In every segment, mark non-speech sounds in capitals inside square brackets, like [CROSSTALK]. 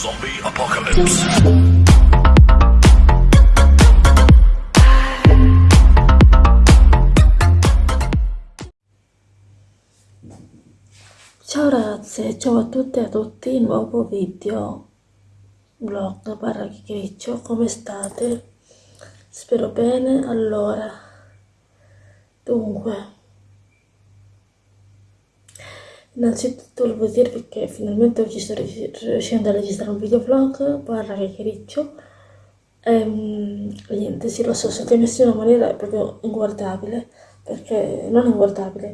Zombie Apocalypse. Ciao ragazze, ciao a tutte e a tutti, nuovo video vlog barra chiacchiericcio, come state? Spero bene, allora, dunque, innanzitutto volevo dirvi che finalmente oggi sto riuscendo a registrare un video vlog barra chiacchiericcio e mm, niente, sì lo so, siete messi in una maniera proprio inguardabile, perché non inguardabile,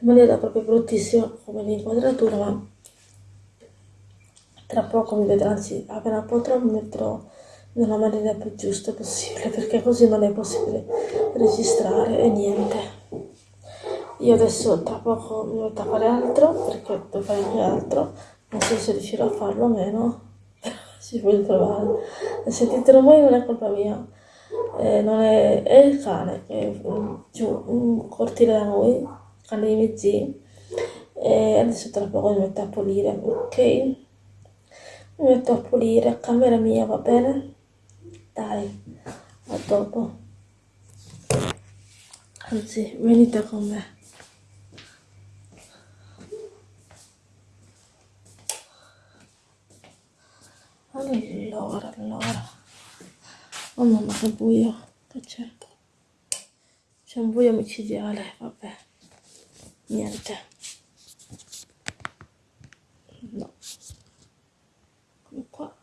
in maniera proprio bruttissima come l'inquadratura, ma tra poco mi vedrò, anzi appena potrò mi metterò nella maniera più giusta possibile, perché così non è possibile registrare e niente. Io adesso tra poco mi metto a fare altro, perché devo fare anche altro, non so se riuscirò a farlo o meno, [LAUGHS] ci voglio provare. E sentite rumori non è colpa mia, eh, non è, è il cane che è giù, un cortile da noi, cane dei miei zii, e adesso tra poco mi metto a pulire, ok? Mi metto a pulire a camera mia, va bene? Dai, a dopo. Anzi, venite con me. Allora. Oh mamma che buio, che c'è? C'è un buio micidiale, vabbè. Niente. No. Come qua.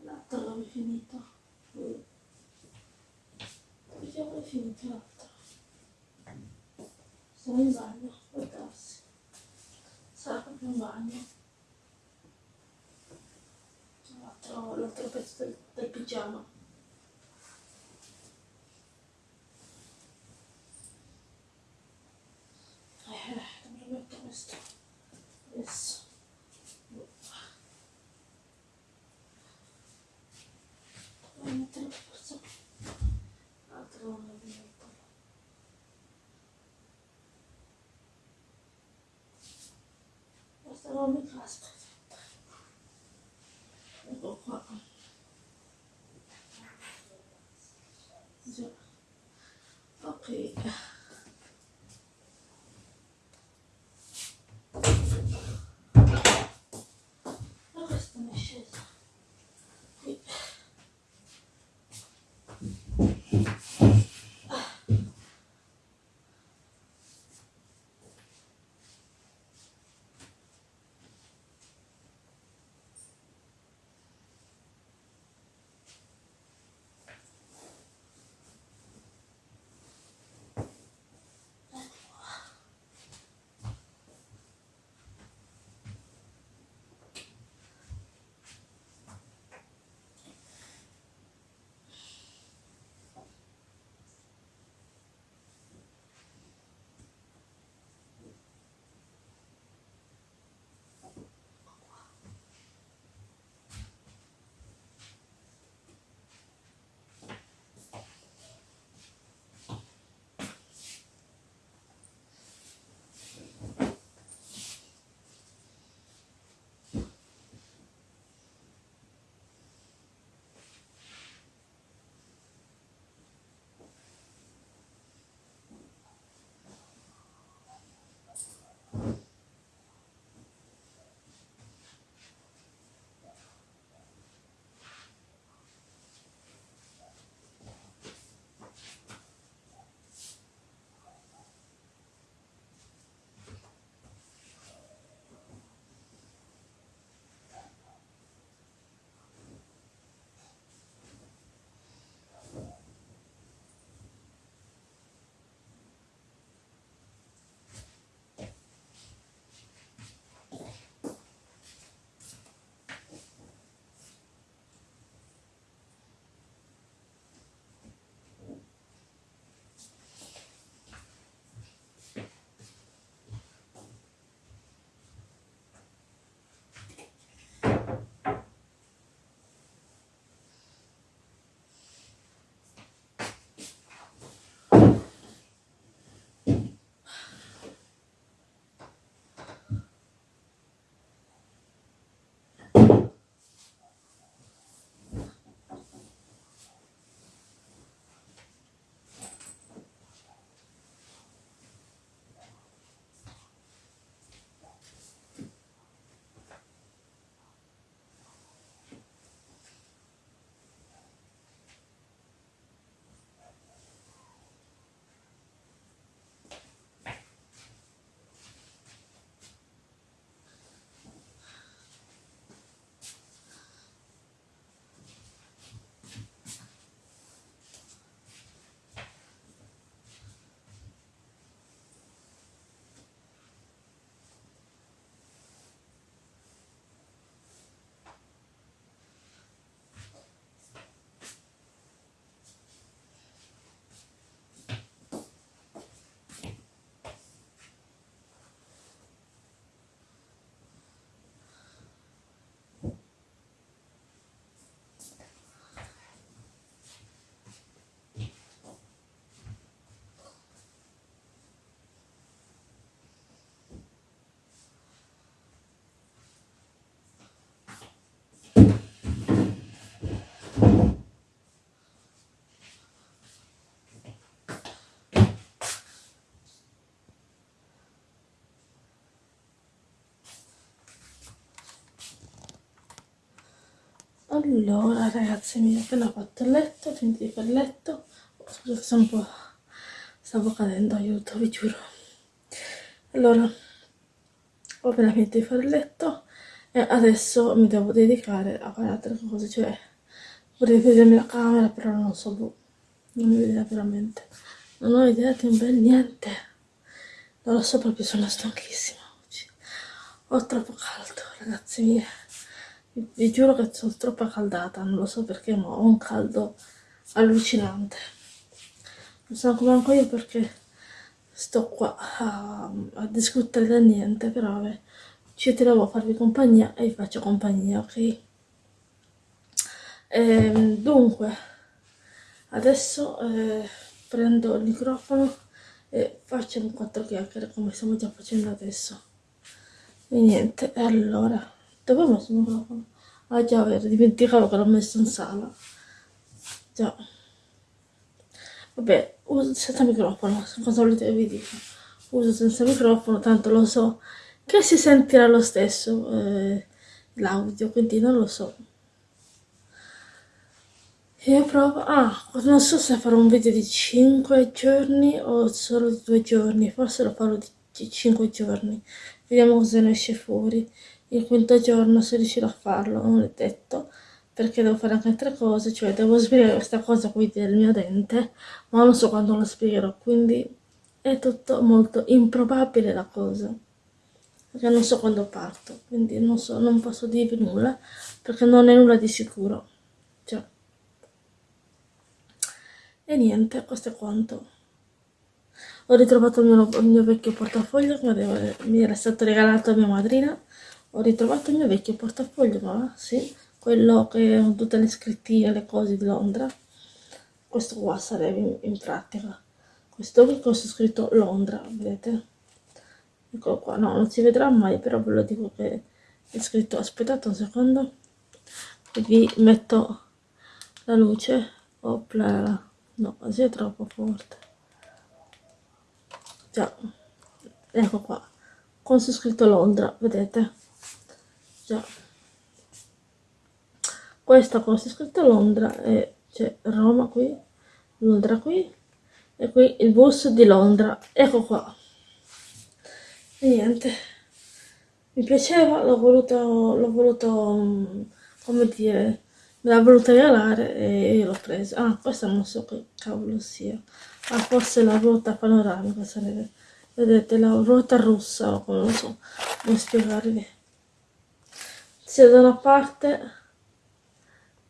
L'altro l'avevi finito. Vediamo finito. Sono in bagno, può darsi. Sarà proprio in bagno. L'altro, pezzo del, del pigiama. Eh, dove metto questo? Adesso. Devo mettere forse. L'altro non lo metto. Questa non mi allora ragazzi mi ho appena fatto il letto finito di fare il letto scusate sono un po' stavo cadendo aiuto vi giuro. Allora ho appena finito di fare il letto e adesso mi devo dedicare a fare altre cose cioè vorrei vedermi la camera però non so boh, non mi vedete veramente. Non ho idea di un bel niente. Non lo so proprio sono stanchissima oggi. Ho troppo caldo ragazzi miei vi, giuro che sono troppo accaldata, non lo so perché, ma ho un caldo allucinante. Non so come anche io perché sto qua a, a discutere da niente, però vabbè, ci tenevo a farvi compagnia e vi faccio compagnia, ok? E, ehm, dunque, adesso eh, prendo il microfono e facciamo quattro chiacchiere come stiamo già facendo adesso. E niente, allora... Dove ho messo il microfono? Ah già, vero, dimenticavo che l'ho messo in sala. Già. Vabbè, uso senza microfono, cosa volete vi dica? Uso senza microfono, tanto lo so che si sentirà lo stesso eh, l'audio, quindi non lo so. Io provo, ah, non so se farò un video di 5 giorni o solo di 2 giorni, forse lo farò di 5 giorni, vediamo cosa ne esce fuori il quinto giorno se riuscirò a farlo, non è detto, perché devo fare anche altre cose, cioè devo spiegare questa cosa qui del mio dente, ma non so quando lo spiegherò, quindi è tutto molto improbabile la cosa, perché non so quando parto, quindi non so, non posso dirvi nulla, perché non è nulla di sicuro, cioè. E niente, questo è quanto. Ho ritrovato il mio, il mio vecchio portafoglio che mi era stato regalato da mia madrina ho ritrovato il mio vecchio portafoglio, ma sì, quello che ho tutte le scrittine, le cose di Londra. Questo qua sarebbe in, in pratica. Questo qui con scritto Londra, vedete? Eccolo qua, no, non si vedrà mai, però ve lo dico che è scritto, aspettate un secondo, vi metto la luce, opla, no, così è troppo forte. Già, ecco qua, con su scritto Londra, vedete? Già. Questa cosa è scritta Londra e c'è Roma qui Londra qui e qui il bus di Londra. Ecco qua. E niente. Mi piaceva l'ho voluto l'ho voluto come dire me l'ha voluta regalare e io l'ho presa. Ah questa non so che cavolo sia. Ah forse la ruota panoramica sarebbe vedete la ruota come non so come spiegarvi sia da una parte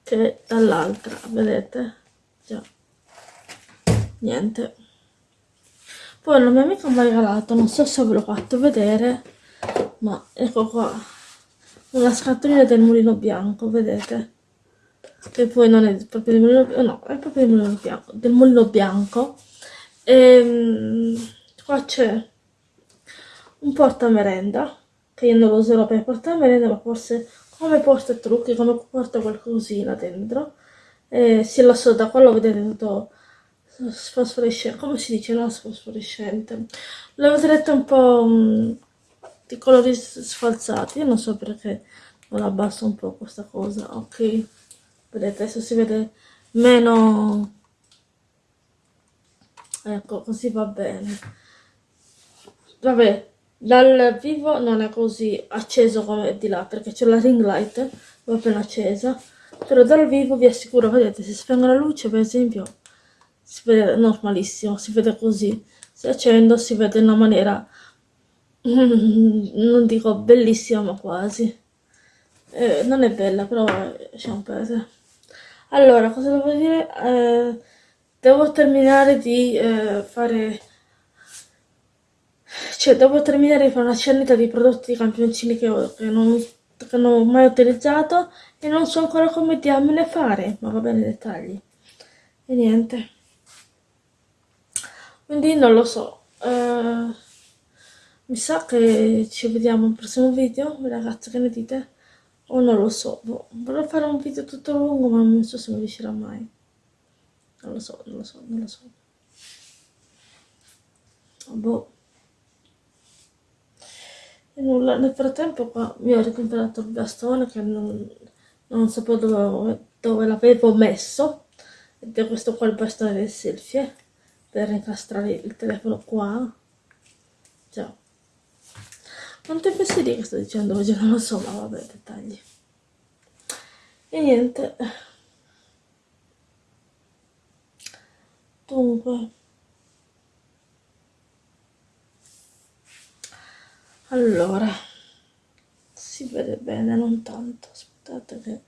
che dall'altra vedete? Già. Niente. Poi amica mi ha regalato non so se ve l'ho fatto vedere ma ecco qua. Una scatolina del mulino bianco vedete? Che poi non è proprio del mulino bianco no è proprio del mulino bianco del mulino bianco. E ehm, qua c'è un porta merenda che io non lo userò per portare merenda ma forse come porta trucchi come porta qualcosina dentro. E se lo so da qua lo vedete tutto fosforescente come si dice no? Fosforescente lo vedrete un po' mh, mm, di colori sfalsati io non so perché non abbasso un po' questa cosa. Ok. Vedete adesso si vede meno. Ecco così va bene. Vabbè dal vivo non è così acceso come di là perché c'è la ring light l'ho appena accesa però dal vivo vi assicuro vedete se spengo la luce per esempio si vede normalissimo si vede così. Se accendo si vede in una maniera [LAUGHS] non dico bellissima ma quasi. Eh, non è bella però lasciamo perdere. Allora cosa devo dire? Eh, devo terminare di eh, fare cioè, dopo terminare di fare una cernita di prodotti campioncini che, che, non, che non ho mai utilizzato e non so ancora come diamine fare, ma va bene i dettagli. E niente. Quindi non lo so. Uh, mi sa che ci vediamo al prossimo video, ragazzi, che ne dite? O non lo so. Boh, vorrei fare un video tutto lungo, ma non so se mi riuscirà mai. Non lo so, non lo so, non lo so. Boh. E nulla, nel frattempo qua mi ho ricomprato il bastone che non, non sapevo dove, dove l'avevo messo. Ed è questo qua il bastone del selfie per incastrare il telefono qua. Già quante fesserie che sto dicendo oggi? Non lo so ma vabbè dettagli. E niente. Dunque allora si vede bene non tanto. Aspettate che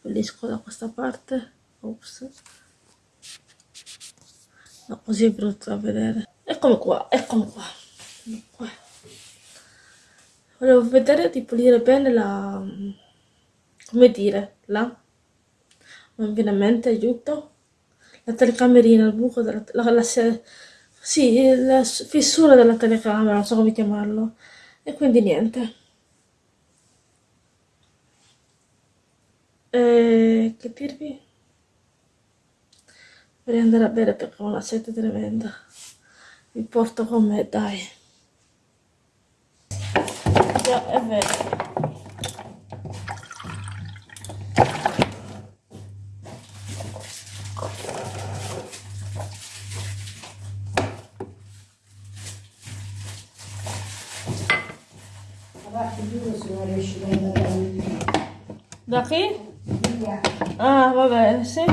pulisco da questa parte. Ops. No così è brutto da vedere. Eccomi qua eccomi qua, qua. volevo vedere di pulire bene la come dire la non viene a mente aiuto. La telecamerina il buco della la, la, sì, la fissura della telecamera non so come chiamarlo e quindi niente. E che dirvi? Vorrei andare a bere perché ho una sete tremenda. Vi porto con me dai. Già è vero Chi? Ah, va bene, sì.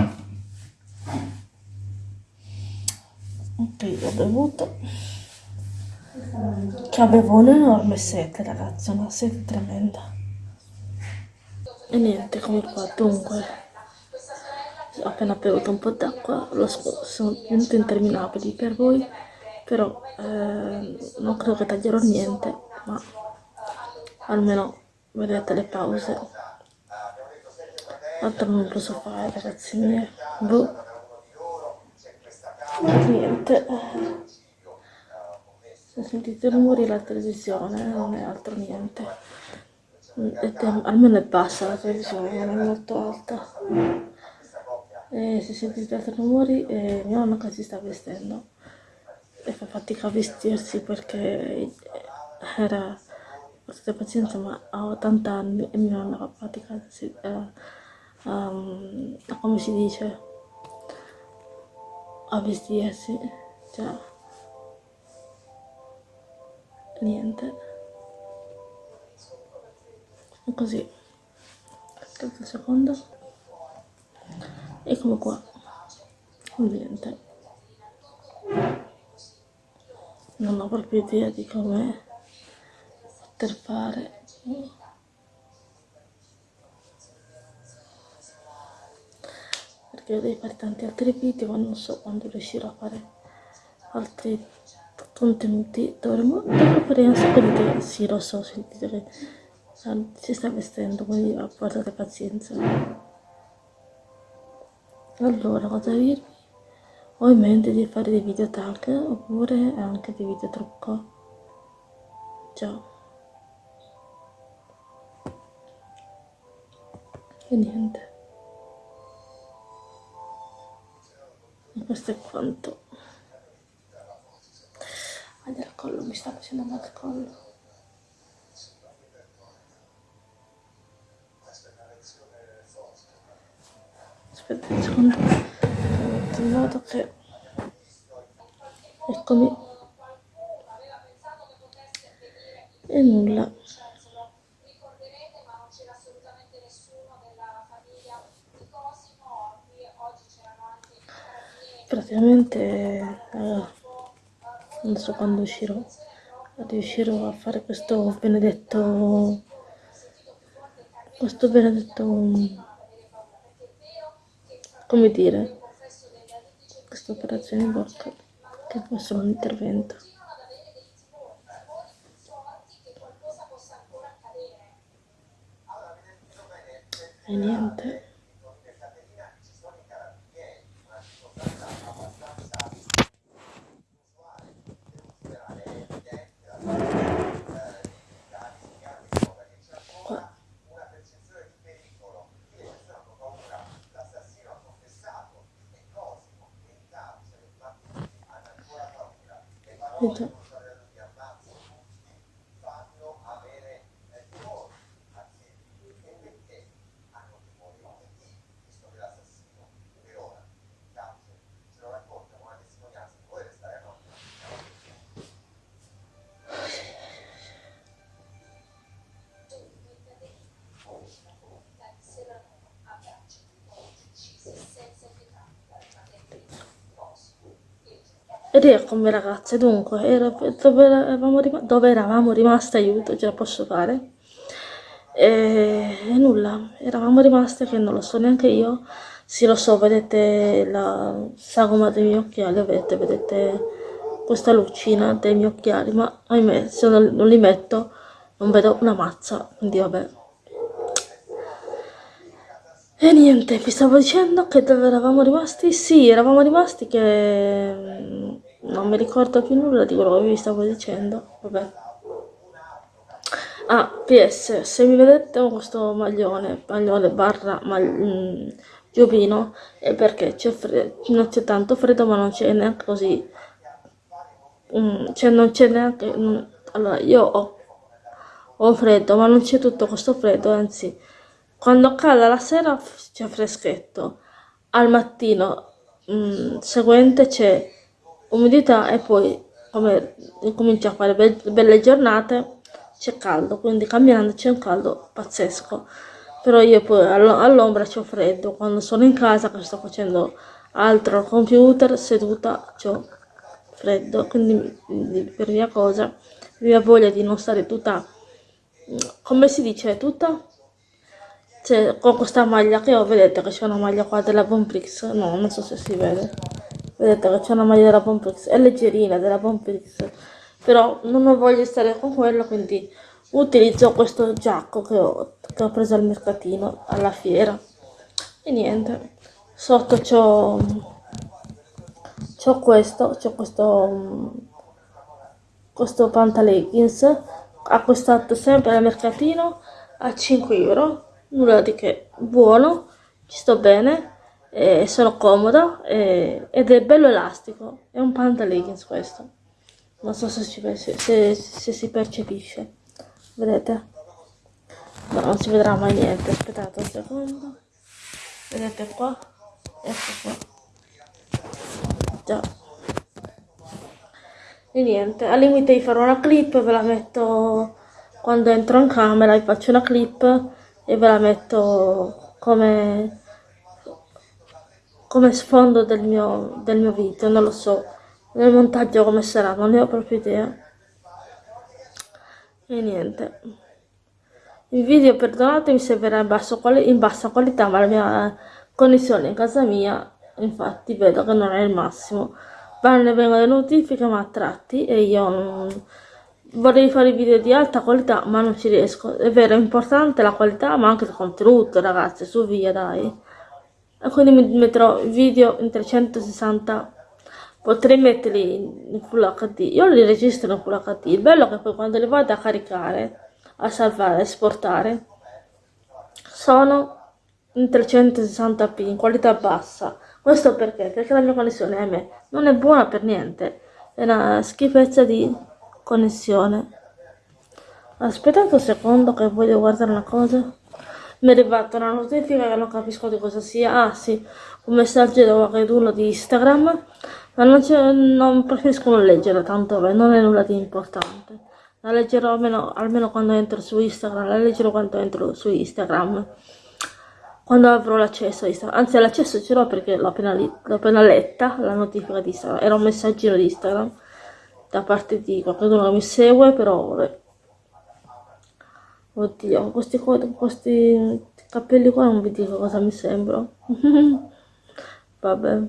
Ok, ho bevuto. Che avevo un'enorme sete, ragazzi, una sete tremenda. E niente, come qua, dunque. Ho appena bevuto un po' d'acqua, sono venuto interminabili per voi, però eh, non credo che taglierò niente, ma almeno vedete le pause altro non posso fare ragazzi miei. Boh. niente. Se sentite rumori la televisione non è altro niente. È, almeno è bassa la televisione non è molto alta. E se sentite altri rumori eh, mia nonna che si sta vestendo. E fa fatica a vestirsi perché era potete pazienza ma ho 80 anni e mia nonna fa fatica a um, come si dice? A vestirsi cioè niente. Così. Aspetta un secondo. Eccomi qua. Niente. Non ho proprio idea di come poter fare devo fare tanti altri video ma non so quando riuscirò a fare altri contenuti. Dovremmo fare un sacco di sì lo so sentite che si sta vestendo quindi portate pazienza. Allora cosa dirvi ho in mente di fare dei video tag oppure anche dei video trucco. Già e niente questo è quanto. Ah, del collo mi sta facendo male il collo. Aspetta un secondo. In modo che eccomi. E nulla praticamente eh, non so quando uscirò riuscirò a fare questo benedetto questo benedetto come dire questa operazione in bocca che può essere un intervento. E niente Vedi. Ed eccomi ragazze, dunque, era, dove, eravamo rim dove eravamo rimaste, aiuto, ce la posso fare? E, e nulla, eravamo rimaste che non lo so neanche io, sì lo so, vedete la sagoma dei miei occhiali, vedete, vedete questa lucina dei miei occhiali, ma ahimè se non, non li metto non vedo una mazza, quindi vabbè. E niente, vi stavo dicendo che dove eravamo rimasti? Sì, eravamo rimasti che non mi ricordo più nulla di quello che vi stavo dicendo, vabbè. Ah, PS, se mi vedete con questo maglione, maglione barra mag... Mm, giubbino, è perché c'è non c'è tanto freddo ma non c'è neanche così, mm, cioè non c'è neanche, mm, allora io ho, ho freddo ma non c'è tutto questo freddo, anzi quando cala la sera c'è freschetto, al mattino mm, seguente c'è umidità e poi come comincia a fare be belle giornate c'è caldo, quindi camminando c'è un caldo pazzesco. Però io poi all'ombra c'ho freddo, quando sono in casa che sto facendo altro al computer, seduta, ho freddo, quindi per via cosa, via voglia di non stare tutta, come si dice, tutta? Cioè, con questa maglia che ho, vedete che c'è una maglia qua della Bonprix, no, non so se si vede, vedete che c'è una maglia della Bonprix, è leggerina della Bonprix, però non voglio stare con quello, quindi utilizzo questo giacco che ho, che ho preso al mercatino, alla fiera, e niente, sotto c'ho, c'ho questo, c'ho questo, questo pantaleggings, acquistato sempre al mercatino a 5 euro, nulla di che, buono, ci sto bene, eh, sono comoda eh, ed è bello elastico, è un pantaleggings questo, non so se, ci, se, se, si percepisce, vedete? No, non si vedrà mai niente, aspettate un secondo, vedete qua, ecco qua, già. E niente, al limite di fare una clip ve la metto quando entro in camera, vi faccio una clip e ve la metto come, come sfondo del mio, del mio video, non lo so, nel montaggio come sarà, non ne ho proprio idea. E niente. Il video, perdonatemi se verrà in, basso, in bassa qualità, ma la mia connessione in casa mia, infatti, vedo che non è il massimo. Vanno e vengono le notifiche, ma a tratti, e io non vorrei fare video di alta qualità ma non ci riesco è vero è importante la qualità ma anche il contenuto ragazzi su via dai quindi mi metterò video in 360 potrei metterli in full hd io li registro in full hd il bello è che poi quando li vado a caricare a salvare a esportare sono in 360p in qualità bassa. Questo perché? Perché la mia connessione a me non è buona per niente. È una schifezza di connessione. Aspettate un secondo che voglio guardare una cosa mi è arrivata una notifica che non capisco di cosa sia. Ah sì un messaggio da qualcuno di Instagram. Ma non, non preferisco non leggere tanto beh, non è nulla di importante. La leggerò almeno, almeno quando entro su Instagram la leggerò quando entro su Instagram. Quando avrò l'accesso a Instagram anzi l'accesso ce l'ho perché l'ho appena, appena, letta la notifica di Instagram era un messaggino di Instagram da parte di qualcuno che mi segue, però vabbè. Oddio, questi, questi capelli qua non vi dico cosa mi sembra. vabbè.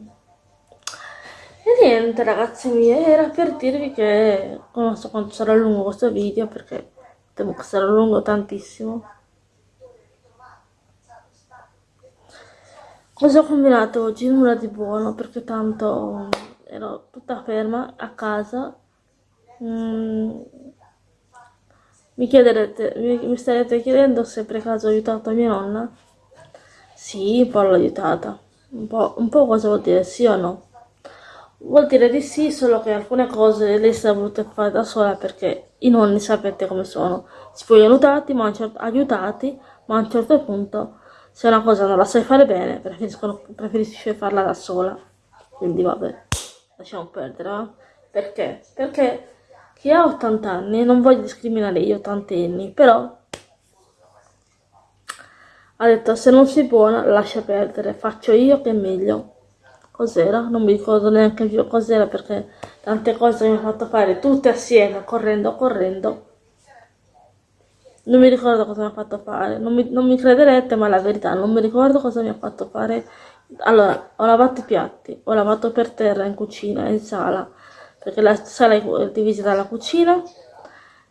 E niente ragazzi miei, era per dirvi che non so quanto sarà lungo questo video perché temo che sarà lungo tantissimo. Cosa ho combinato oggi? Nulla di buono perché tanto ero tutta ferma a casa Mm, mi chiederete, mi, mi starete chiedendo se per caso ho aiutato mia nonna? Sì, un po' l'ho aiutata. Un po', un po' cosa vuol dire sì o no? Vuol dire di sì, solo che alcune cose lei si è voluta fare da sola perché i nonni sapete come sono. Si vogliono aiutati, ma certo, aiutati, ma a un certo punto, se una cosa non la sai fare bene, preferisce farla da sola. Quindi vabbè, lasciamo perdere, eh? Perché? Perché che ha 80 anni, non voglio discriminare gli ottantenni, però ha detto se non sei buona lascia perdere, faccio io che è meglio. Cos'era? Non mi ricordo neanche più cos'era perché tante cose mi ha fatto fare tutte assieme, correndo, correndo. Non mi ricordo cosa mi ha fatto fare, non mi, non mi crederete, ma la verità, non mi ricordo cosa mi ha fatto fare. Allora, ho lavato i piatti, ho lavato per terra in cucina, in sala, perché la sala è divisa dalla cucina.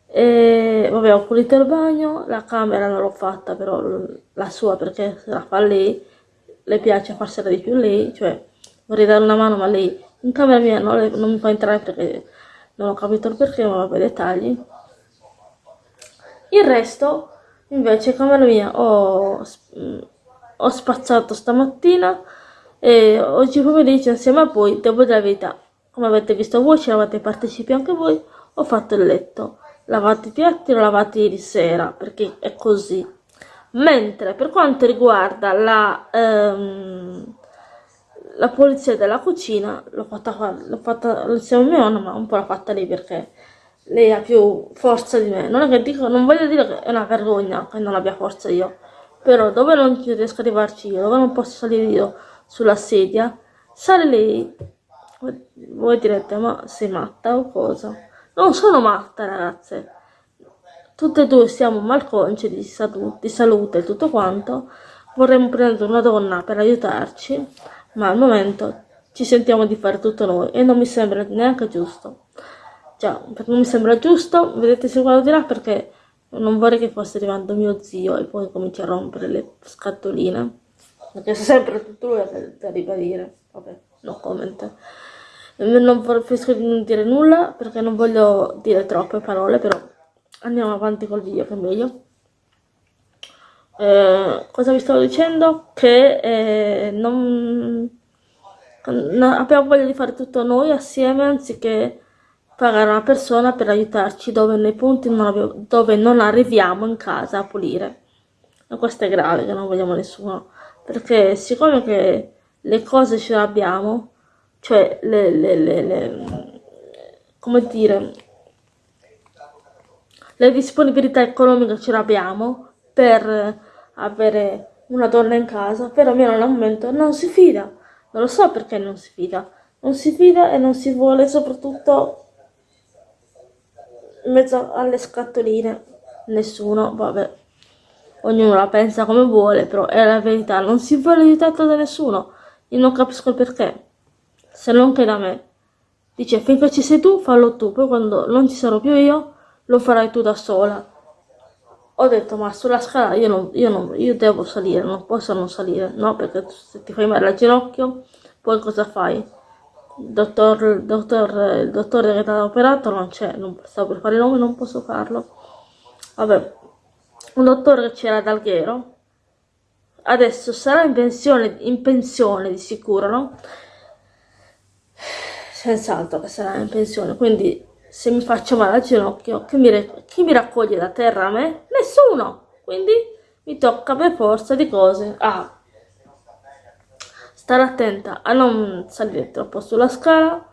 E vabbè, ho pulito il bagno, la camera non l'ho fatta, però la sua perché se la fa lei, le piace farsela di più lei, cioè vorrei dare una mano, ma lei in camera mia le, non mi fa entrare perché non ho capito il perché, ma vabbè, dettagli. Il resto, invece, camera mia ho, ho spazzato stamattina e oggi pomeriggio insieme a voi, devo dire la verità, come avete visto voi, ci eravate partecipi anche voi, ho fatto il letto. Lavato i piatti, l'ho lavato ieri sera, perché è così. Mentre per quanto riguarda la... Um, la pulizia della cucina l'ho fatta, l'ho fatta insieme a mia nonna, ma un po' l'ho fatta lei perché lei ha più forza di me. Non, è che dico, non voglio dire che è una vergogna che non abbia forza io, però dove non riesco ad arrivarci io, dove non posso salire io sulla sedia, sale lei. Voi direte, ma sei matta o cosa? Non sono matta, ragazze. Tutte e due siamo malconci di, salute, di salute e tutto quanto. Vorremmo prendere una donna per aiutarci ma al momento ci sentiamo di fare tutto noi e non mi sembra neanche giusto. Già, non mi sembra giusto, vedete se guardo di là perché non vorrei che fosse arrivando mio zio e poi cominci a rompere le scatoline. Perché sempre tutto lui da ribadire. Vabbè, no comment. Non preferisco di non dire nulla perché non voglio dire troppe parole, però andiamo avanti col video che è meglio. Eh, cosa vi stavo dicendo? Che eh, non, abbiamo voglia di fare tutto noi assieme anziché pagare una persona per aiutarci dove nei punti non abbiamo, dove non arriviamo in casa a pulire. E questo è grave che non vogliamo nessuno. Perché siccome che le cose ce le abbiamo, cioè le, le, le, le come dire, le disponibilità economiche ce le abbiamo per avere una donna in casa, però mia al momento non si fida. Non lo so perché non si fida. Non si fida e non si vuole soprattutto in mezzo alle scatoline. Nessuno, vabbè, ognuno la pensa come vuole, però è la verità. Non si vuole aiutato da nessuno. Io non capisco il perché. Se non che da me. Dice, finché ci sei tu, fallo tu. Poi quando non ci sarò più io, lo farai tu da sola ho detto ma sulla scala io, non, io, non, io devo salire, non posso non salire, no? Perché se ti fai male al ginocchio, poi cosa fai? Il dottor, il dottor, il dottore che ti ha operato non c'è, non stavo per fare il nome, non posso farlo. Vabbè, un dottore che c'era ad Alghero, adesso sarà in pensione, in pensione di sicuro, no? Senz'altro che sarà in pensione, quindi se mi faccio male al ginocchio, chi mi, chi mi raccoglie da terra a me? Nessuno! Quindi mi tocca per forza di cose a stare attenta a non salire troppo sulla scala,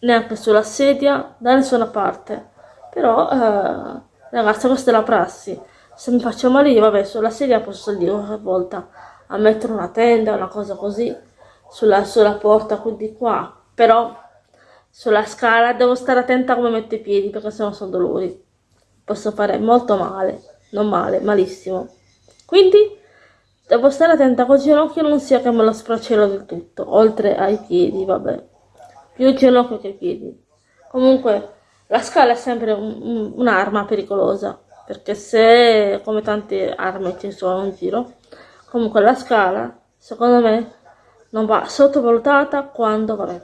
neanche sulla sedia, da nessuna parte. Però, eh, ragazzi, questa è la prassi. Se mi faccio male io, vabbè, sulla sedia posso salire una volta a mettere una tenda, una cosa così, sulla, sulla porta, quindi qua. Però sulla scala devo stare attenta come metto i piedi perché sennò sono dolori. Posso fare molto male non male, malissimo. Quindi devo stare attenta col ginocchio non sia che me lo sfracello del tutto. Oltre ai piedi vabbè. Più il ginocchio che i piedi. Comunque la scala è sempre un'arma un, pericolosa perché se come tante armi ci sono in giro comunque la scala secondo me non va sottovalutata quando vabbè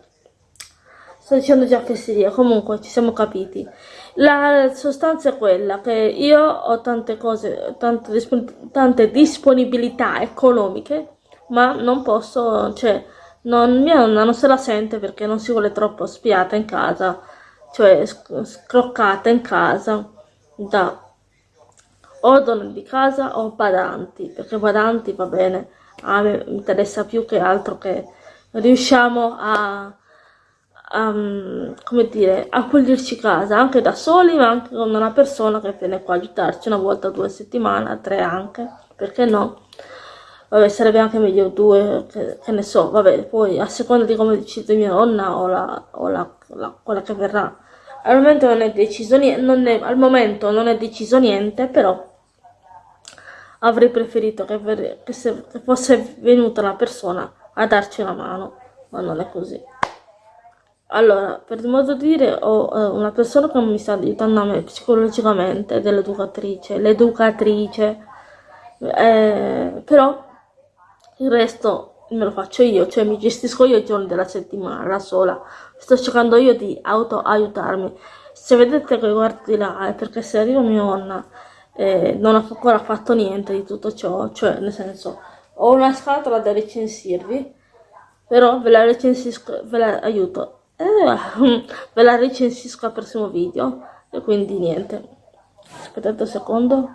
Sto dicendo già fesseria, comunque ci siamo capiti. La sostanza è quella che io ho tante cose, tante, dispon tante disponibilità economiche, ma non posso, cioè, non, mia nonna non se la sente perché non si vuole troppo spiata in casa, cioè scroccata in casa da o donne di casa o badanti, perché badanti va bene, a me interessa più che altro che riusciamo a um, come dire, a pulirci casa anche da soli ma anche con una persona che viene qua a aiutarci una volta due settimane, tre anche, perché no? vabbè sarebbe anche meglio due, che, che ne so, vabbè, poi a seconda di come decide mia nonna o, la, o la, la, quella che verrà. Al momento non è deciso niente, al momento non è deciso niente, però avrei preferito che, che, se, che fosse venuta una persona a darci una mano, ma non è così. Allora, per modo di dire, ho eh, una persona che mi sta aiutando a me psicologicamente, dell'educatrice, l'educatrice, eh, però il resto me lo faccio io, cioè mi gestisco io i giorni della settimana da sola, sto cercando io di auto aiutarmi. Se vedete che guardo di là è perché se arriva mia nonna eh, non ha ancora fatto niente di tutto ciò, cioè nel senso ho una scatola da recensirvi, però ve la recensisco, ve la aiuto eh, [LAUGHS] ve la recensisco al prossimo video e quindi niente. Aspettate un secondo.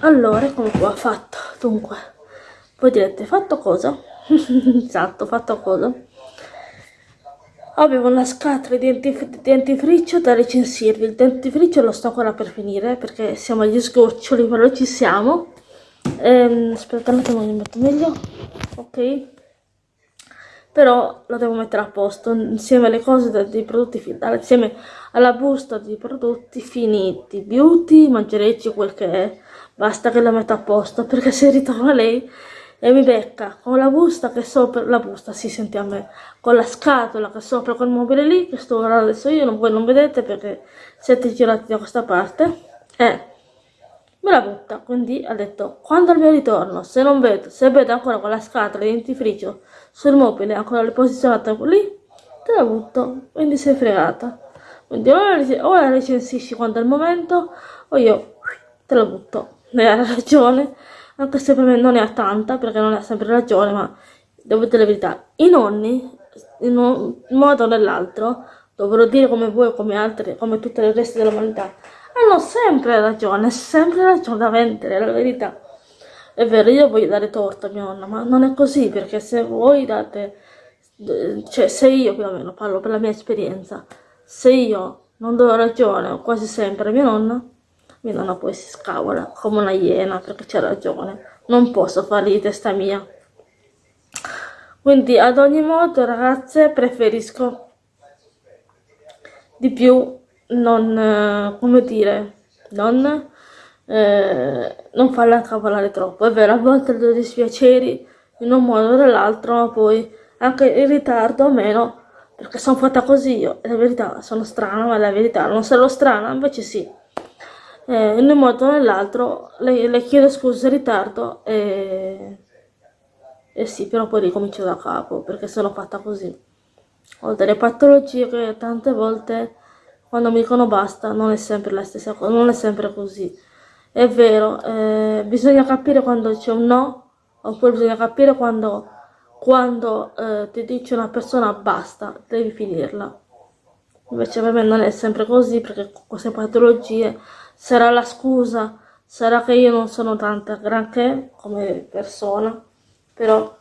Allora come qua fatto. Dunque voi direte fatto cosa? [LAUGHS] Esatto fatto cosa? Avevo una scatola di dentifricio da recensirvi. Il dentifricio lo sto ancora per finire perché siamo agli sgoccioli però ci siamo. Ehm, aspettate un attimo mi metto meglio. Ok però lo devo mettere a posto insieme alle cose dei prodotti insieme alla busta di prodotti finiti beauty mangerecci quel che è. Basta che la metto a posto perché se ritorna lei e mi becca con la busta che sopra la busta si sente a me con la scatola che sopra quel mobile lì che sto guardando adesso io non, voi non vedete perché siete girati da questa parte eh me la butta quindi ha detto quando al mio ritorno se non vedo se vedo ancora con la scatola di dentifricio sul mobile ancora le posizionata lì te la butto quindi sei fregata. Quindi o la, recensisci quando è il momento o io te la butto. Lei ha ragione anche se per me non ne ha tanta perché non ha sempre ragione ma devo dire la verità. I nonni in un modo o nell'altro dovrò dire come voi come altri come tutte le resti dell'umanità hanno sempre ragione sempre ragione da vendere la verità è vero, io voglio dare torto a mia nonna, ma non è così, perché se voi date, cioè se io più o meno parlo per la mia esperienza, se io non do ragione quasi sempre a mia nonna, mia nonna poi si scavola come una iena perché c'ha ragione, non posso fare di testa mia. Quindi ad ogni modo ragazze preferisco di più non, eh, come dire, non eh, non farla incavolare troppo. È vero, a volte do dispiaceri in un modo o nell'altro, ma poi anche in ritardo o meno, perché sono fatta così io. E la verità, sono strana, ma la verità non sarò strana, invece sì. Eh, in un modo o nell'altro le, le, chiedo scusa in ritardo e, e sì, però poi ricomincio da capo, perché sono fatta così. Ho delle patologie che tante volte quando mi dicono basta non è sempre la stessa cosa, non è sempre così. È vero, eh, bisogna capire quando c'è un no, oppure bisogna capire quando, quando eh, ti dice una persona basta, devi finirla. Invece per me non è sempre così, perché queste patologie sarà la scusa, sarà che io non sono tanta granché come persona, però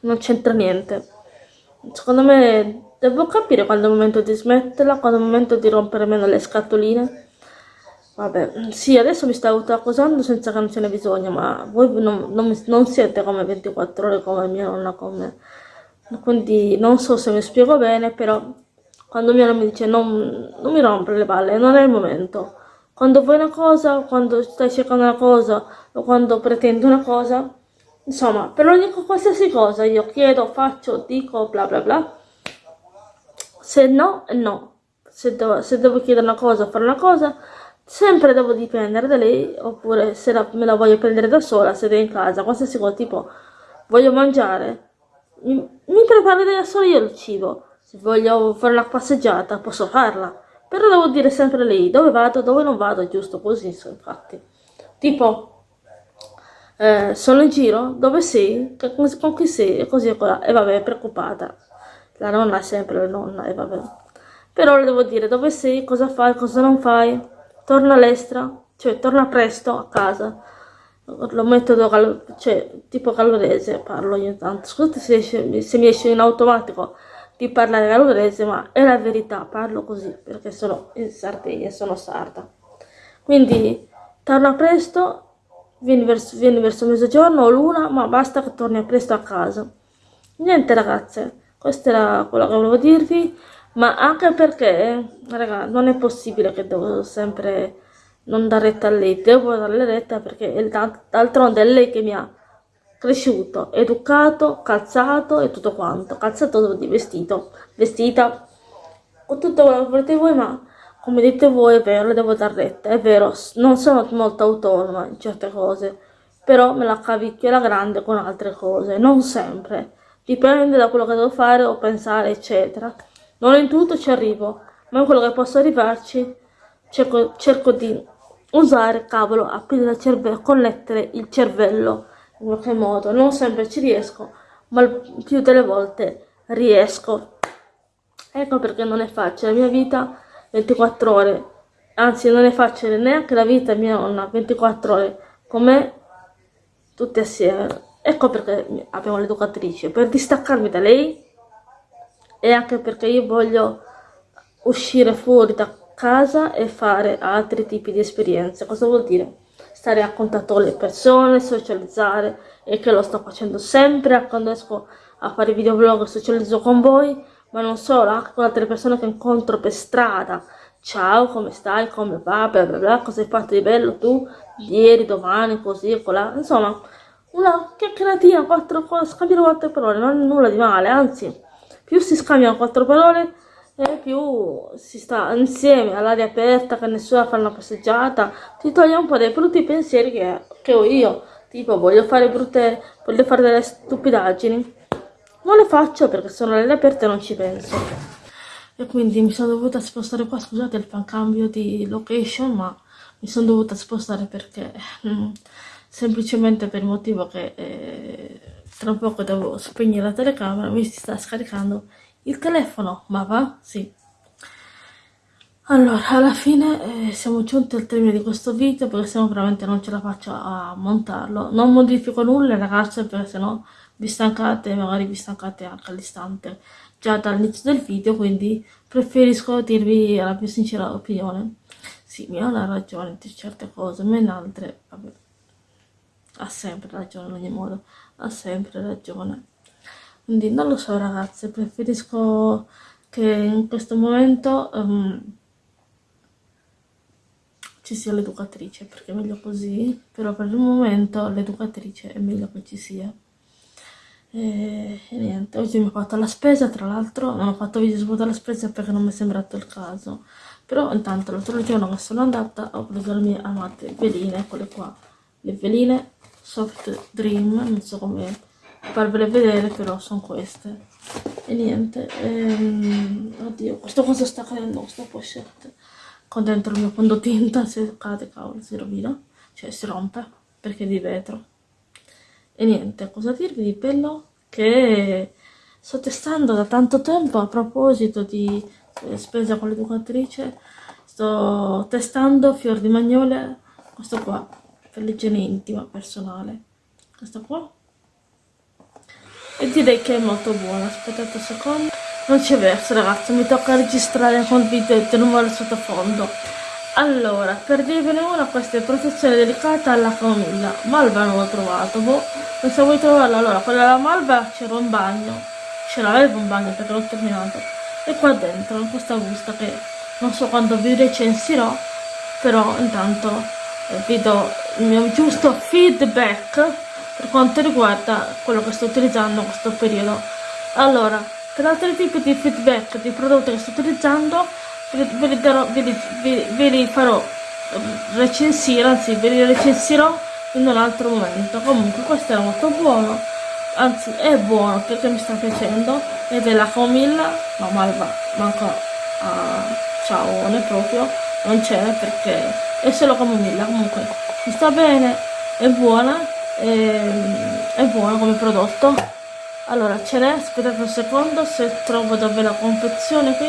non c'entra niente. Secondo me devo capire quando è il momento di smetterla, quando è il momento di rompere meno le scatoline Vabbè, sì, adesso mi sta autoaccusando senza che non ce ne bisogno, ma voi non, non, non siete come 24 ore come mia nonna con me. Quindi non so se mi spiego bene, però quando mia nonna mi dice non, non mi rompere le palle, non è il momento. Quando vuoi una cosa, quando stai cercando una cosa o quando pretendi una cosa, insomma, per ogni qualsiasi cosa io chiedo, faccio, dico, bla bla bla. Se no, no. Se devo, se devo chiedere una cosa, fare una cosa, sempre devo dipendere da lei oppure se la, me la voglio prendere da sola se è in casa qualsiasi cosa tipo voglio mangiare mi, mi preparo da sola io il cibo. Se voglio fare una passeggiata posso farla. Però devo dire sempre lei dove vado dove non vado giusto così infatti. Tipo eh, sono in giro dove sei con chi sei e così e e vabbè preoccupata la nonna è sempre la nonna e vabbè però le devo dire dove sei cosa fai cosa non fai torna all'estra, cioè torna presto a casa. Lo metodo, cal cioè, tipo calorese parlo ogni tanto. Scusate se, se mi esce in automatico di parlare calorese, ma è la verità, parlo così perché sono in Sardegna, sono sarda. Quindi torna presto vieni verso, vieni verso mezzogiorno o l'una, ma basta che torni presto a casa. Niente ragazze, questo era quello che volevo dirvi, ma anche perché, raga, non è possibile che devo sempre non dare retta a lei, devo darle retta perché d'altronde è lei che mi ha cresciuto, educato, calzato e tutto quanto, calzato di vestito, vestita, con tutto quello che volete voi, ma come dite voi è vero, le devo dar retta, è vero, non sono molto autonoma in certe cose, però me la cavicchio la grande con altre cose, non sempre, dipende da quello che devo fare o pensare, eccetera. Non in tutto ci arrivo, ma in quello che posso arrivarci cerco, cerco di usare, cavolo, aprire il cervello, connettere il cervello in qualche modo. Non sempre ci riesco, ma più delle volte riesco. Ecco perché non è facile la mia vita 24 ore, anzi non è facile neanche la vita mia nonna 24 ore con me tutte assieme. Ecco perché abbiamo l'educatrice, per distaccarmi da lei e anche perché io voglio uscire fuori da casa e fare altri tipi di esperienze. Cosa vuol dire? Stare a contatto con le persone, socializzare e che lo sto facendo sempre quando esco a fare videoblog socializzo con voi, ma non solo, anche con altre persone che incontro per strada. Ciao, come stai? Come va? Bla bla bla, cosa hai fatto di bello tu? Ieri, domani, così, colà. Insomma, una chiacchieratina, quattro, scambiare quattro parole, non è nulla di male, anzi, più si scambiano quattro parole, e più si sta insieme all'aria aperta, che nessuno fa una passeggiata, ti toglie un po' dei brutti pensieri che, che ho io, tipo voglio fare brutte, voglio fare delle stupidaggini, non le faccio perché sono all'aria aperta e non ci penso. E quindi mi sono dovuta spostare qua, scusate il fan cambio di location, ma mi sono dovuta spostare perché mm, semplicemente per il motivo che eh, tra poco devo spegnere la telecamera, mi si sta scaricando il telefono, ma va? Sì. Allora, alla fine eh, siamo giunti al termine di questo video perché se no veramente non ce la faccio a montarlo. Non modifico nulla ragazze perché se no vi stancate, magari vi stancate anche all'istante già dall'inizio del video, quindi preferisco dirvi la più sincera opinione. Sì, mi ha una ragione di certe cose, in altre, vabbè, ha sempre ragione in ogni modo, ha sempre ragione. Quindi non lo so ragazze, preferisco che in questo momento um, ci sia l'educatrice, perché è meglio così, però per il momento l'educatrice è meglio che ci sia. E, e, niente, oggi mi ho fatto la spesa, tra l'altro non ho fatto video su la spesa perché non mi è sembrato il caso. Però intanto l'altro giorno che sono andata ho preso le mie amate veline, quelle qua, le veline Soft Dream, non so come farvele vedere però sono queste. E niente ehm, oddio questo cosa sta cadendo questa pochette con dentro il mio fondotinta se cade cavolo si rovina cioè si rompe perché è di vetro. E niente cosa dirvi di quello che sto testando da tanto tempo a proposito di eh, spesa con l'educatrice sto testando fior di magnole questo qua per l'igiene intima personale. Questo qua. E direi che è molto buono aspettate un secondo. Non c'è verso ragazzi. Mi tocca registrare con video e non vuole sottofondo. Allora per dirvene una questa è protezione delicata alla camomilla malva non l'ho trovato boh. So vuoi trovarla. Allora quella della malva c'era un bagno. Ce l'avevo un bagno perché l'ho terminato. E qua dentro in questa busta che non so quando vi recensirò però intanto eh, vi do il mio giusto feedback per quanto riguarda quello che sto utilizzando in questo periodo. Allora per altri tipi di feedback di prodotti che sto utilizzando ve li, darò, ve li, ve, li farò recensire anzi ve li recensirò in un altro momento. Comunque questo è molto buono anzi è buono perché mi sta piacendo ed è la camomilla no malva manco a ciaone proprio non c'è perché è solo camomilla comunque. Mi sta bene è buona ehm, è buono come prodotto. Allora ce n'è aspettate un secondo se trovo dove la confezione qui.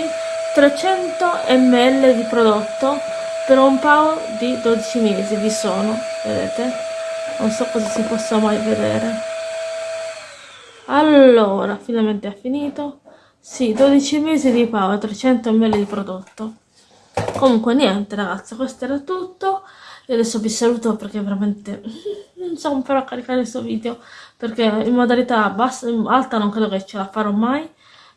300 ml di prodotto per un paio di 12 mesi vi sono vedete? Non so cosa si possa mai vedere. Allora finalmente è finito. Sì 12 mesi di paio 300 ml di prodotto comunque niente ragazzi questo era tutto. E adesso vi saluto perché veramente [LAUGHS] non so ancora caricare questo video perché in modalità bassa, alta non credo che ce la farò mai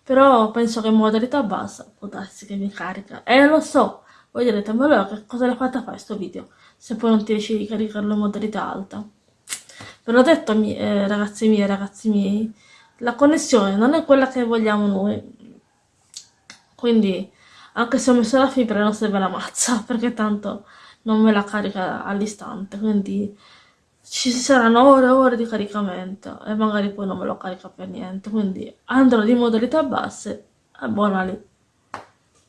però penso che in modalità bassa può darsi che mi carica. E lo so voi direte ma allora che cosa l'ha fatta fare questo video se poi non ti riesci di caricarlo in modalità alta? Ve l'ho detto eh, ragazzi miei ragazzi miei la connessione non è quella che vogliamo noi. Quindi anche se ho messo la fibra non serve la mazza [LAUGHS] perché tanto non me la carica all'istante quindi ci saranno ore e ore di caricamento e magari poi non me lo carica per niente quindi andrò di modalità basse e buona lì.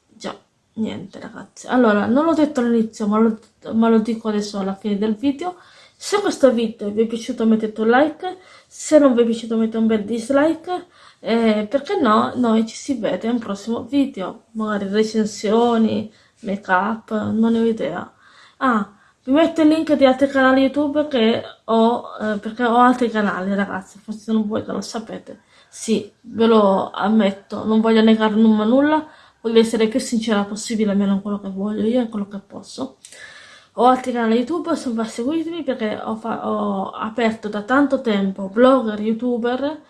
Già niente ragazzi. Allora non l'ho detto all'inizio ma, ma lo, dico adesso alla fine del video. Se questo video vi è piaciuto mettete un like se non vi è piaciuto mettete un bel dislike eh, perché no noi ci si vede in un prossimo video magari recensioni make up non ho idea ah vi metto il link di altri canali YouTube che ho, eh, perché ho altri canali ragazzi, forse non voi che lo sapete. Sì, ve lo ammetto, non voglio negare nulla, nulla, voglio essere più sincera possibile, almeno in quello che voglio io, in quello che posso. Ho altri canali YouTube, se seguitemi perché ho, ho, aperto da tanto tempo blogger, youtuber,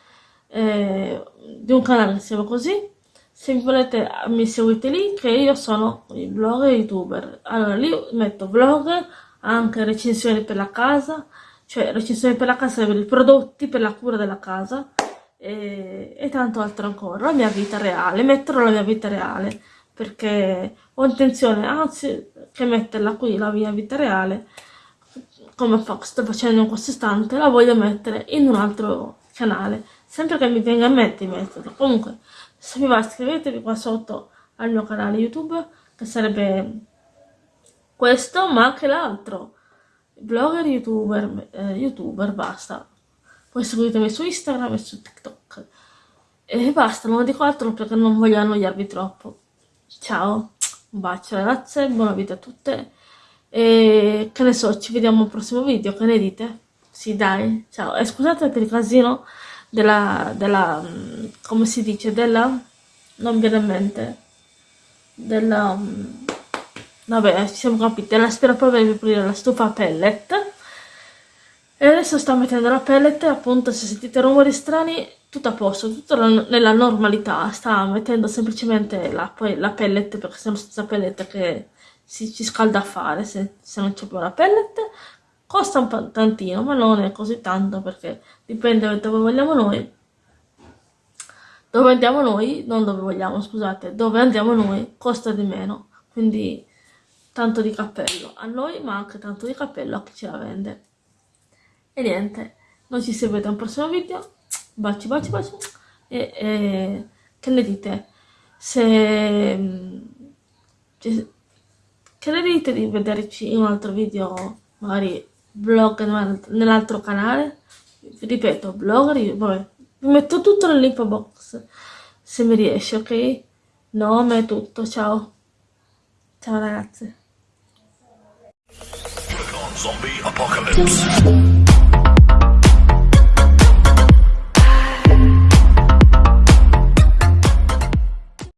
eh, di un canale che si chiama così, se volete mi seguite lì che io sono il blogger youtuber. Allora lì metto vlog anche recensioni per la casa cioè recensioni per la casa per i prodotti per la cura della casa e, e tanto altro ancora. La mia vita reale metterò la mia vita reale perché ho intenzione anzi che metterla qui la mia vita reale come sto facendo in questo istante la voglio mettere in un altro canale sempre che mi venga in mente di metterlo comunque se vi va iscrivetevi qua sotto al mio canale youtube che sarebbe questo ma anche l'altro. Blogger youtuber eh, youtuber basta. Poi seguitemi su instagram e su tiktok. E basta non dico altro perché non voglio annoiarvi troppo. Ciao un bacio ragazze buona vita a tutte. E che ne so ci vediamo al prossimo video che ne dite? sì dai ciao. E scusate per il casino della, della mm, come si dice, della, non viene in mente, della, mm, vabbè, ci siamo capiti, della aspirapolvere per pulire la stufa pellet, e adesso sto mettendo la pellet, appunto se sentite rumori strani, tutto a posto, tutto nella normalità, sta mettendo semplicemente la, la pellet, perché non senza pellet che si, ci scalda a fare, se, se non c'è più la pellet, costa un tantino ma non è così tanto perché dipende da dove vogliamo noi. Dove andiamo noi non dove vogliamo scusate. Dove andiamo noi costa di meno. Quindi tanto di cappello a noi ma anche tanto di cappello a chi ce la vende. E niente noi ci vede al prossimo video. Baci baci baci. E, e che ne dite? Se che ne dite di vederci in un altro video magari blog nell'altro canale. Ripeto blog vabbè vi metto tutto nell'info box se mi riesce ok? Nome tutto ciao. Ciao ragazzi Zombie Apocalypse